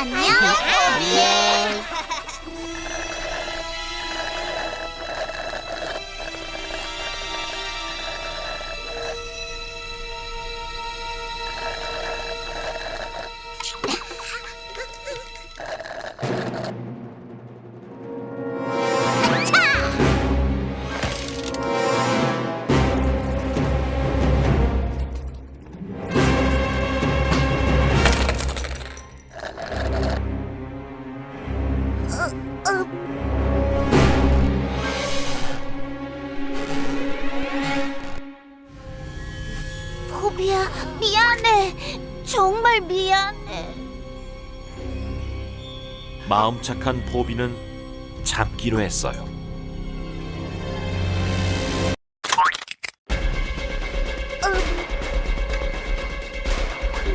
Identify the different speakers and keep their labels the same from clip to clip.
Speaker 1: 안녕, 포비. 포비야, 미안해. 정말 미안해.
Speaker 2: 마음 착한 포비는 참기로 했어요.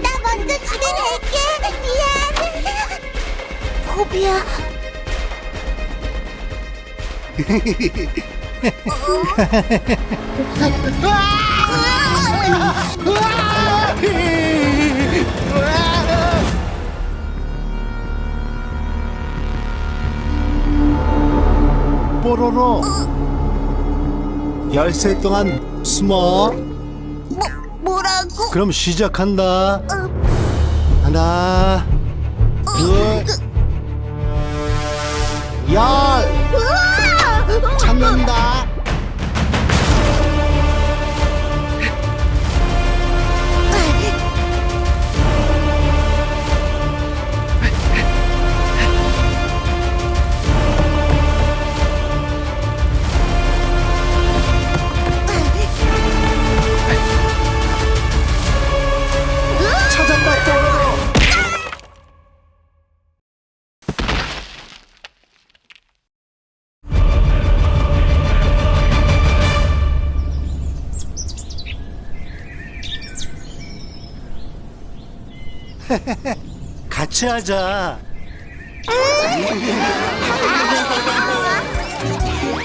Speaker 1: 나 먼저 집에 갈게. 미안. 포비야.
Speaker 3: 뽀로로. 열쇠 동안 숨어.
Speaker 1: 뭐 뭐라고?
Speaker 3: 그럼 시작한다. 하나 같이 하자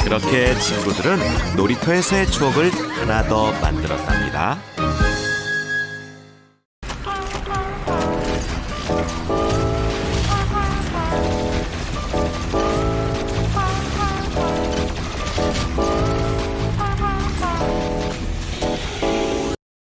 Speaker 2: 그렇게 친구들은 놀이터에서의 추억을 하나 더 만들었답니다.